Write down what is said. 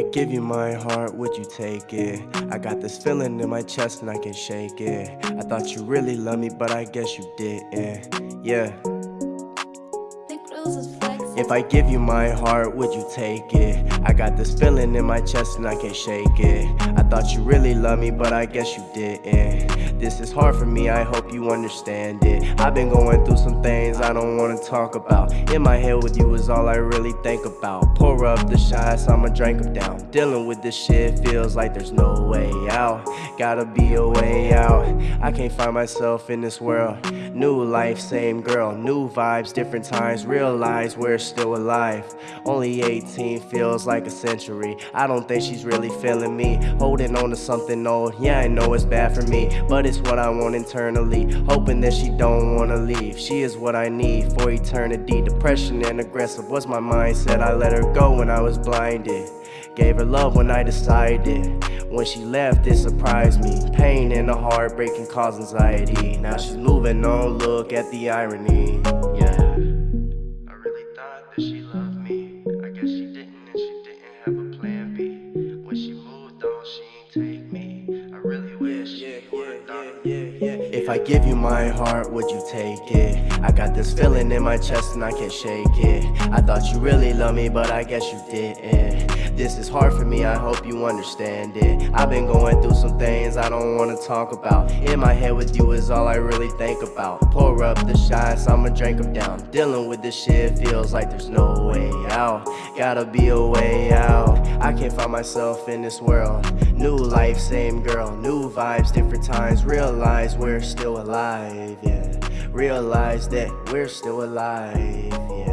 give you my heart, would you take it? I got this feeling in my chest and I can shake it. I thought you really loved me, but I guess you didn't. Yeah. If I give you my heart, would you take it? I got this feeling in my chest and I can't shake it. I thought you really loved me, but I guess you didn't. This is hard for me, I hope you understand it. I've been going through some things I don't wanna talk about. In my head with you is all I really think about. Pour up the shots, I'ma drink them down. Dealing with this shit feels like there's no way out. Gotta be a way out. I can't find myself in this world. New life, same girl, new vibes, different times. Realize we're still alive. Only 18 feels like a century. I don't think she's really feeling me. Holding on to something old, yeah, I know it's bad for me, but it's what I want internally. Hoping that she don't wanna leave. She is what I need for eternity. Depression and aggressive was my mindset. I let her go when I was blinded. Gave her love when I decided. When she left, it surprised me. Pain and a heartbreak can cause anxiety. Now she's moving on, look at the irony. Yeah. sí. If I give you my heart, would you take it? I got this feeling in my chest and I can't shake it. I thought you really loved me, but I guess you didn't. This is hard for me, I hope you understand it. I've been going through some things I don't wanna talk about. In my head with you is all I really think about. Pour up the shots, I'ma drink them down. Dealing with this shit feels like there's no way out. Gotta be a way out. I can't find myself in this world. New life, same girl, new vibes, different times. Realize we're still alive, yeah. Realize that we're still alive, yeah.